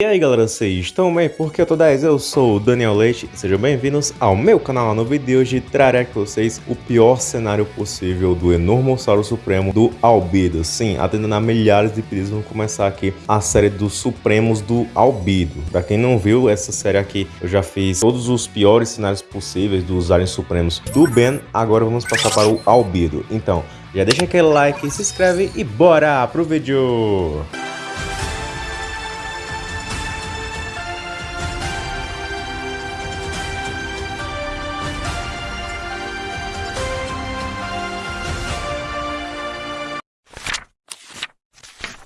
E aí galera, vocês estão bem? Porque eu tô 10, eu sou o Daniel Leite sejam bem-vindos ao meu canal. No vídeo de hoje trarei aqui vocês o pior cenário possível do Enormossauro Supremo do Albido. Sim, atendendo a milhares de pedidos, vamos começar aqui a série dos Supremos do Albido. Pra quem não viu essa série aqui, eu já fiz todos os piores cenários possíveis dos aliens supremos do Ben, agora vamos passar para o Albido. Então, já deixa aquele like, se inscreve e bora pro vídeo!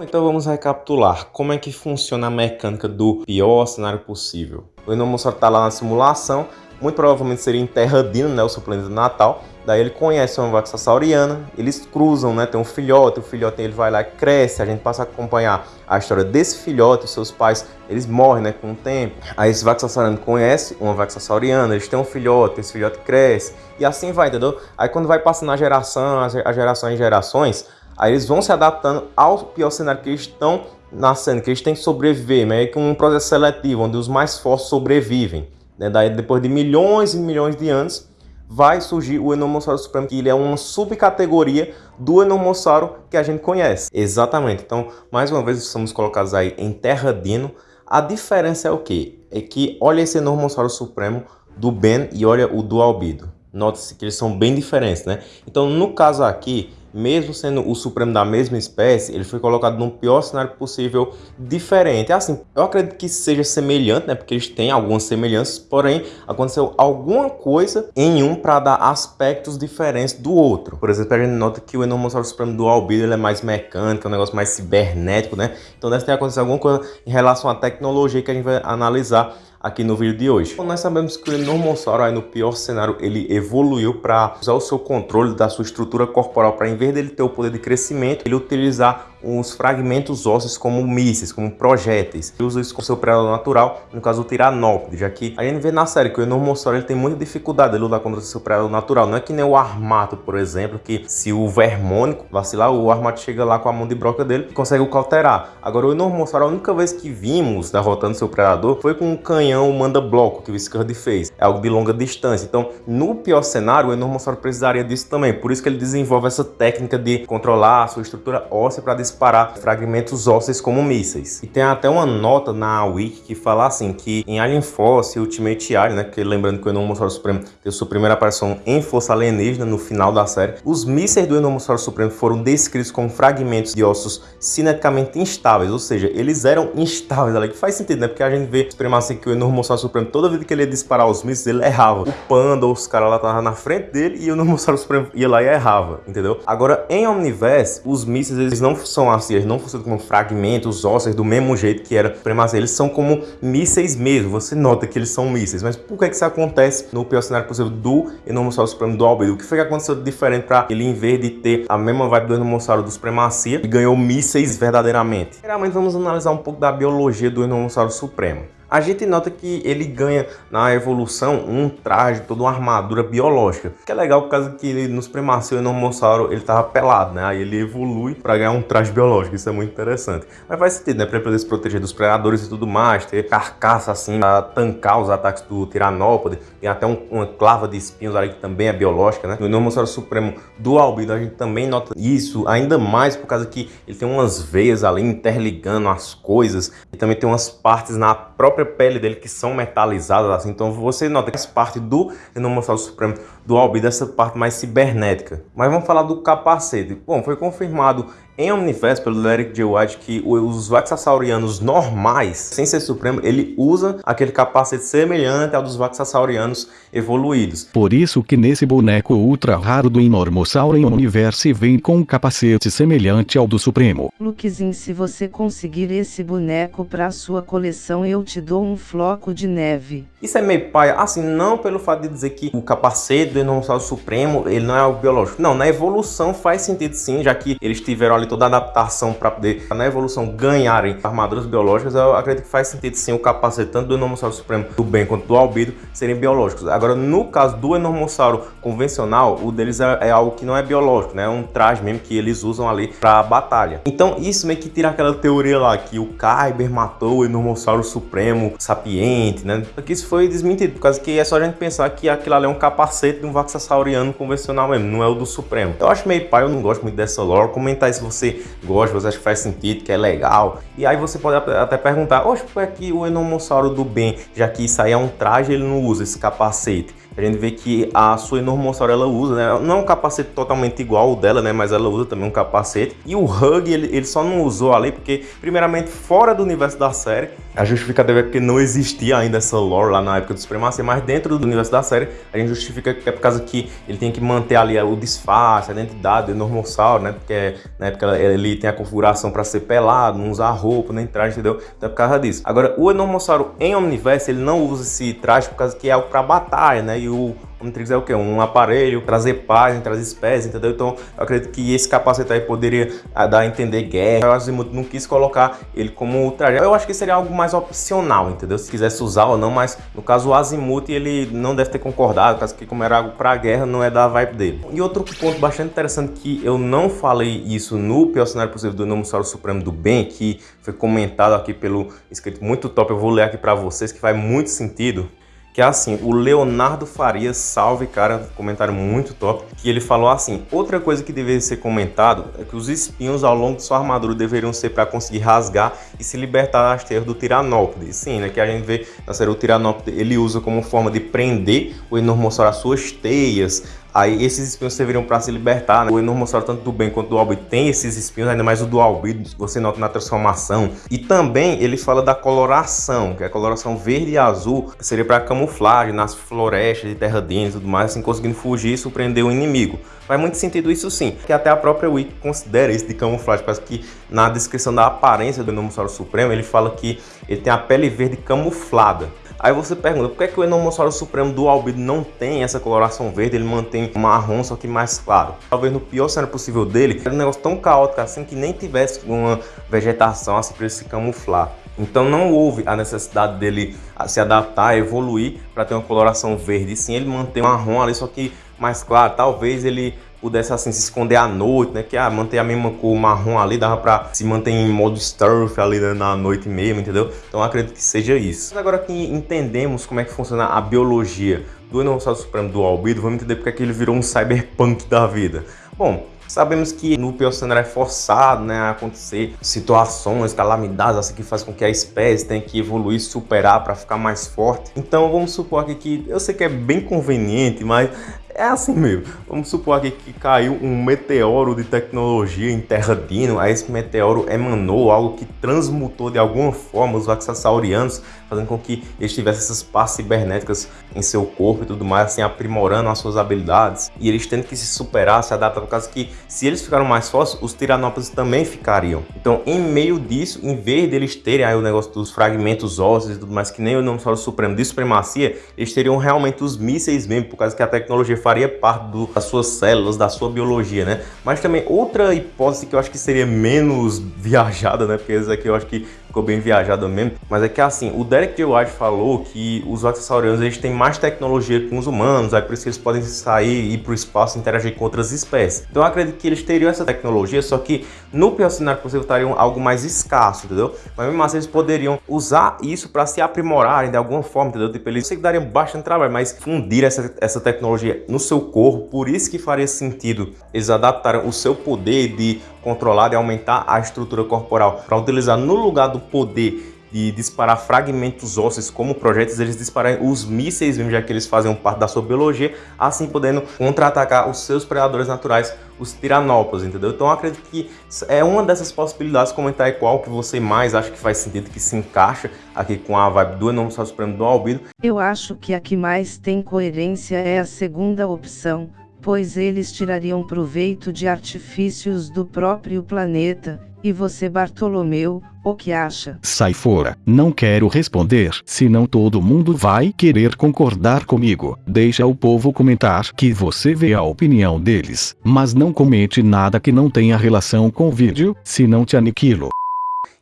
Então vamos recapitular como é que funciona a mecânica do pior cenário possível. O Enomossauro está lá na simulação, muito provavelmente seria em Terradino, né, o seu planeta natal. Daí ele conhece uma vaca sauriana, eles cruzam, né, tem um filhote, o filhote ele vai lá cresce, a gente passa a acompanhar a história desse filhote, os seus pais, eles morrem, né, com o tempo. Aí esse vaca sauriano conhece uma vaca sauriana, eles têm um filhote, esse filhote cresce, e assim vai, entendeu? Aí quando vai passando a geração, a geração em gerações, Aí eles vão se adaptando ao pior cenário que eles estão nascendo, que eles têm que sobreviver, meio que um processo seletivo, onde os mais fortes sobrevivem. Né? Daí, depois de milhões e milhões de anos, vai surgir o Enomossauro Supremo, que ele é uma subcategoria do Enomossauro que a gente conhece. Exatamente. Então, mais uma vez, estamos colocados aí em Terra Dino. A diferença é o quê? É que olha esse Enomossauro Supremo do Ben e olha o do Albido. Note-se que eles são bem diferentes, né? Então, no caso aqui, mesmo sendo o Supremo da mesma espécie, ele foi colocado num pior cenário possível diferente. É assim, eu acredito que seja semelhante, né? Porque eles têm algumas semelhanças, porém aconteceu alguma coisa em um para dar aspectos diferentes do outro. Por exemplo, a gente nota que o Enomossauro Supremo do Albedo ele é mais mecânico, é um negócio mais cibernético, né? Então deve ter acontecido alguma coisa em relação à tecnologia que a gente vai analisar aqui no vídeo de hoje. Bom, nós sabemos que o Enormossauro aí no pior cenário ele evoluiu para usar o seu controle da sua estrutura corporal para em vez dele ter o poder de crescimento, ele utilizar os fragmentos ósseos como mísseis, como projéteis. Ele usa isso com seu predador natural, no caso o Tiranópode, já que a gente vê na série que o Enormossauro ele tem muita dificuldade de lutar contra o seu predador natural. Não é que nem o Armato, por exemplo, que se o Vermônico vacilar, o Armato chega lá com a mão de broca dele e consegue o cauterar. Agora o Enormossauro, a única vez que vimos derrotando seu predador foi com um canhão manda-bloco que o Scud fez. É algo de longa distância. Então, no pior cenário, o Enormossauro precisaria disso também. Por isso que ele desenvolve essa técnica de controlar a sua estrutura óssea para disparar fragmentos ósseos como mísseis. E tem até uma nota na Wiki que fala assim, que em Alien Force Ultimate Alien, né, que lembrando que o Enormossauro Supremo teve sua primeira aparição em Força Alienígena no final da série, os mísseis do Enormossauro Supremo foram descritos como fragmentos de ossos cineticamente instáveis, ou seja, eles eram instáveis, ali, que faz sentido, né, porque a gente vê supremacia que o Enormossauro Supremo, toda vez que ele ia disparar os mísseis, ele errava. O Panda ou os caras lá estavam na frente dele e o Enormossauro Supremo ia lá e errava, entendeu? Agora, em Omniverse, os mísseis, eles não são assim, eles não funcionam como fragmentos ósseos do mesmo jeito que era Supremacia. Eles são como mísseis mesmo. Você nota que eles são mísseis. Mas por que, que isso acontece no pior cenário possível do Enormossauro Supremo do Albedo? O que foi que aconteceu de diferente para ele, em vez de ter a mesma vibe do Enormossauro do Supremacia, ele ganhou mísseis verdadeiramente? Primeiramente, vamos analisar um pouco da biologia do Enormossauro Supremo a gente nota que ele ganha na evolução um traje, toda uma armadura biológica. Que é legal por causa que ele, nos primaceu e no Mossauro ele tava pelado, né? Aí ele evolui para ganhar um traje biológico, isso é muito interessante. Mas faz sentido, né? Pra ele poder se proteger dos predadores e tudo mais, ter carcaça assim pra tancar os ataques do Tiranópode. Tem até um, uma clava de espinhos ali que também é biológica, né? No Enormossauro Supremo do Albido a gente também nota isso, ainda mais por causa que ele tem umas veias ali interligando as coisas. E também tem umas partes na própria pele dele que são metalizadas assim. Então você nota que essa parte do Enomossauro Supremo do Albi, essa parte mais cibernética. Mas vamos falar do capacete. Bom, foi confirmado em Omniverse, pelo Eric J. White, que os Vaxasaurianos normais, sem ser supremo, ele usa aquele capacete semelhante ao dos Vaxasaurianos evoluídos. Por isso que nesse boneco ultra raro do Enormossauro em Omniverse vem com um capacete semelhante ao do Supremo. Lukezinho, se você conseguir esse boneco para sua coleção, eu te dou um floco de neve. Isso é meio paia, assim, não pelo fato de dizer que o capacete do Enormossauro Supremo, ele não é o biológico. Não, na evolução faz sentido sim, já que eles tiveram ali toda a adaptação para poder, na evolução, ganharem armaduras biológicas, eu acredito que faz sentido sim o capacete tanto do Enormossauro Supremo do bem quanto do Albido serem biológicos. Agora, no caso do Enormossauro convencional, o deles é, é algo que não é biológico, né? É um traje mesmo que eles usam ali para batalha. Então, isso meio que tira aquela teoria lá que o Kyber matou o Enormossauro Supremo sapiente, né? Porque isso foi desmentido, por causa que é só a gente pensar que aquilo ali é um capacete de um Vaxassauriano convencional mesmo, não é o do Supremo. Eu acho meio pai, eu não gosto muito dessa lore. Comenta aí se você gosta, você acha que faz sentido, que é legal. E aí você pode até perguntar, oxe, por que o Enormossauro do bem, já que isso aí é um traje, ele não usa esse capacete? A gente vê que a sua Enormossauro ela usa, né? Não é um capacete totalmente igual ao dela, né? Mas ela usa também um capacete. E o Hug, ele, ele só não usou ali porque, primeiramente, fora do universo da série, a justificativa é porque não existia ainda essa lore lá na época do Supremacia, mas dentro do universo da série, a gente justifica que é por causa que ele tem que manter ali o disfarce, a identidade do Enormossauro, né? Porque na época ele tem a configuração para ser pelado, não usar roupa, nem traje, entendeu? Então é por causa disso. Agora, o Enormossauro em Omniverse, ele não usa esse traje por causa que é algo para batalha, né? E o Omnitrix é o que? Um aparelho, trazer paz entre as espécies, entendeu? Então eu acredito que esse capacete aí poderia ah, dar a entender guerra. O Azimuth não quis colocar ele como traje. Eu acho que seria algo mais opcional, entendeu? Se quisesse usar ou não, mas no caso o Azimuth ele não deve ter concordado, caso que como era algo para guerra, não é da vibe dele. E outro ponto bastante interessante que eu não falei isso no pior cenário possível do Nomussauro Supremo do Bem, que foi comentado aqui pelo escrito muito top, eu vou ler aqui para vocês, que faz muito sentido que é assim, o Leonardo Farias, salve cara, comentário muito top, que ele falou assim, outra coisa que deveria ser comentado é que os espinhos ao longo de sua armadura deveriam ser para conseguir rasgar e se libertar das teias do Tiranópode. Sim, né, que a gente vê na série o Tiranópode, ele usa como forma de prender o Enormossauro às suas teias, Aí esses espinhos serviram para se libertar. Né? O Enormossauro, tanto do bem quanto do Albedo, tem esses espinhos, ainda mais o do Albedo, você nota na transformação. E também ele fala da coloração, que é a coloração verde e azul, seria para camuflagem nas florestas de terra dentro e tudo mais, assim conseguindo fugir e surpreender o inimigo. Faz muito sentido isso sim, que até a própria Wiki considera isso de camuflagem, parece que na descrição da aparência do Enormossauro Supremo ele fala que ele tem a pele verde camuflada. Aí você pergunta, por que, é que o Enomossauro Supremo do Albedo não tem essa coloração verde, ele mantém marrom, só que mais claro? Talvez no pior cenário possível dele, era um negócio tão caótico assim que nem tivesse uma vegetação assim para ele se camuflar. Então não houve a necessidade dele se adaptar, evoluir para ter uma coloração verde. Sim, ele mantém marrom ali, só que mais claro. Talvez ele pudesse assim se esconder à noite, né? Que ah, manter a mesma cor marrom ali, dava pra se manter em modo stealth ali né? na noite mesmo, entendeu? Então acredito que seja isso. Agora que entendemos como é que funciona a biologia do Enormossauro Supremo do Albedo, vamos entender porque é que ele virou um cyberpunk da vida. Bom, Sabemos que no pior cenário é forçado né, a acontecer situações, calamidades, assim que faz com que a espécie tenha que evoluir, superar para ficar mais forte. Então vamos supor aqui que, eu sei que é bem conveniente, mas é assim mesmo. Vamos supor aqui que caiu um meteoro de tecnologia em Terra Dino, aí esse meteoro emanou algo que transmutou de alguma forma os Vaxassaurianos, fazendo com que eles tivessem essas partes cibernéticas em seu corpo e tudo mais, assim, aprimorando as suas habilidades. E eles tendo que se superar, se adaptar, por causa que se eles ficaram mais fortes, os Tiranópolis também ficariam. Então, em meio disso, em vez deles terem aí o negócio dos fragmentos ósseos e tudo mais, que nem o nome Supremo de Supremacia, eles teriam realmente os mísseis mesmo, por causa que a tecnologia faria parte do, das suas células, da sua biologia, né? Mas também outra hipótese que eu acho que seria menos viajada, né? Porque aqui eu acho que ficou bem viajada mesmo, mas é que assim, o Derek J. White falou que os Vaxassaurianos eles têm mais tecnologia que os humanos, aí por isso que eles podem sair, ir para o espaço e interagir com outras espécies. Então eu acredito que eles teriam essa tecnologia, só que no pior cenário possível estariam algo mais escasso, entendeu? Mas mesmo assim eles poderiam usar isso para se aprimorarem de alguma forma, entendeu? Tipo, eles sei que dariam bastante trabalho, mas fundir essa, essa tecnologia no seu corpo, por isso que faria sentido eles adaptarem o seu poder de controlar e aumentar a estrutura corporal para utilizar no lugar do poder de disparar fragmentos ósseos como projetos, eles dispararem os mísseis mesmo, já que eles fazem parte da sua biologia, assim podendo contra-atacar os seus predadores naturais, os tiranópolis, entendeu? Então acredito que é uma dessas possibilidades, comentar qual que você mais acha que faz sentido, que se encaixa aqui com a vibe do Enormossauro Supremo do Albido. Eu acho que a que mais tem coerência é a segunda opção, pois eles tirariam proveito de artifícios do próprio planeta, E você Bartolomeu, o que acha? Sai fora, não quero responder, senão todo mundo vai querer concordar comigo. Deixa o povo comentar que você vê a opinião deles, mas não comente nada que não tenha relação com o vídeo, senão te aniquilo.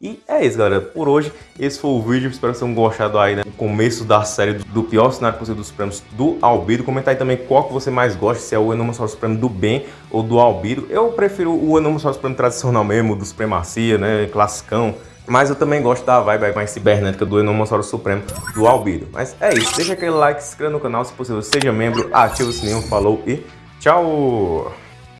E é isso, galera. Por hoje, esse foi o vídeo. Espero que vocês tenham gostado aí, né? O começo da série do pior cenário possível dos prêmios do Albido. Comenta aí também qual que você mais gosta, se é o Enormossauro Supremo do bem ou do Albido. Eu prefiro o Enormossauro Supremo tradicional mesmo, do Supremacia, né? Classicão. Mas eu também gosto da vibe mais cibernética do Enormossauro Supremo do Albido. Mas é isso. Deixa aquele like, se inscreva no canal, se possível, seja membro, ativa o sininho, falou e tchau!